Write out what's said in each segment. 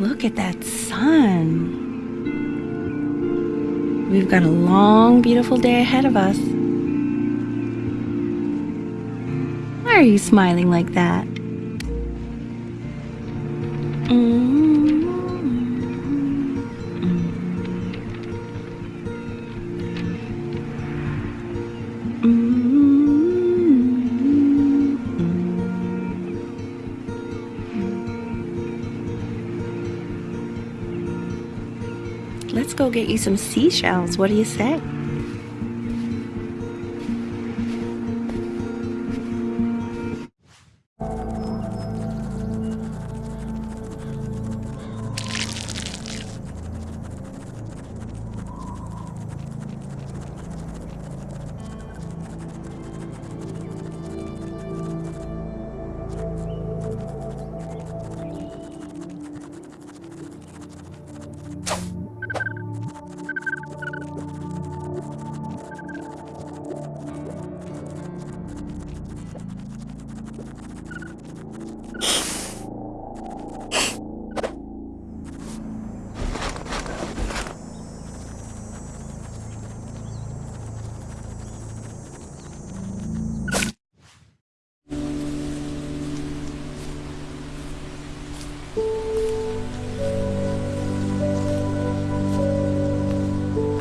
Look at that sun. We've got a long, beautiful day ahead of us. Why are you smiling like that? Mm-hmm. Mm-hmm. Let's go get you some seashells. What do you say?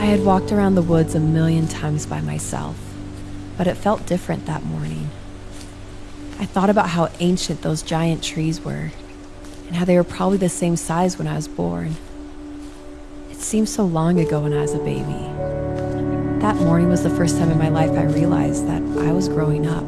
Had walked around the woods a million times by myself, but it felt different that morning. I thought about how ancient those giant trees were, and how they were probably the same size when I was born. It seemed so long ago when I was a baby. That morning was the first time in my life I realized that I was growing up.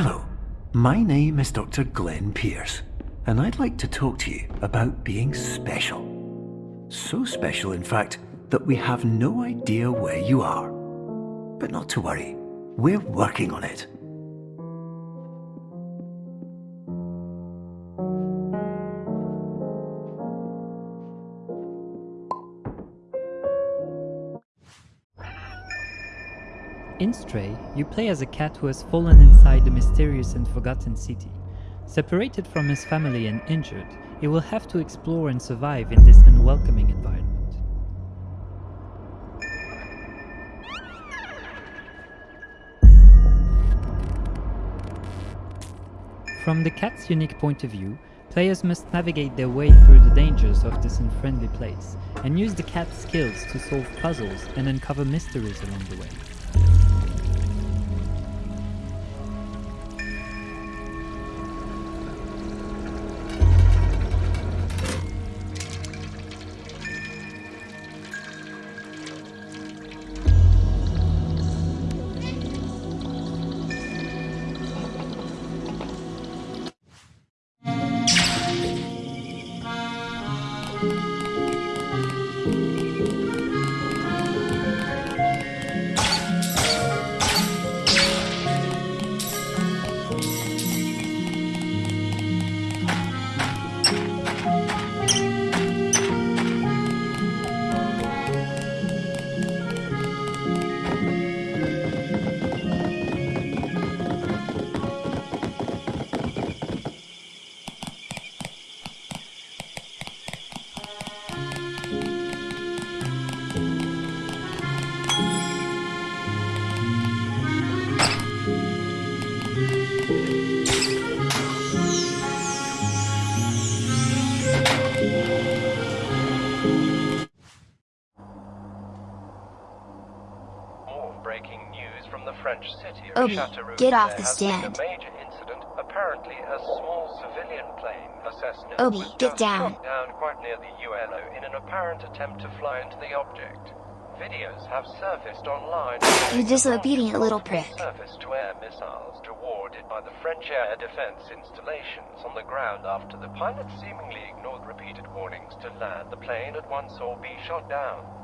Hello, my name is Dr. Glenn Pierce, and I'd like to talk to you about being special. So special, in fact, that we have no idea where you are. But not to worry, we're working on it. In Stray, you play as a cat who has fallen inside the mysterious and forgotten city. Separated from his family and injured, he will have to explore and survive in this unwelcoming environment. From the cat's unique point of view, players must navigate their way through the dangers of this unfriendly place, and use the cat's skills to solve puzzles and uncover mysteries along the way. French city of oh, Obi, Châteauroux. get off the stand. a major incident. Apparently, a small civilian plane, Cessna, Obi, get down. down quite near the UNO in an apparent attempt to fly into the object. Videos have surfaced online. You disobedient little prick. Surface-to-air missiles awarded by the French air defense installations on the ground after the pilot seemingly ignored repeated warnings to land the plane at once or be shot down.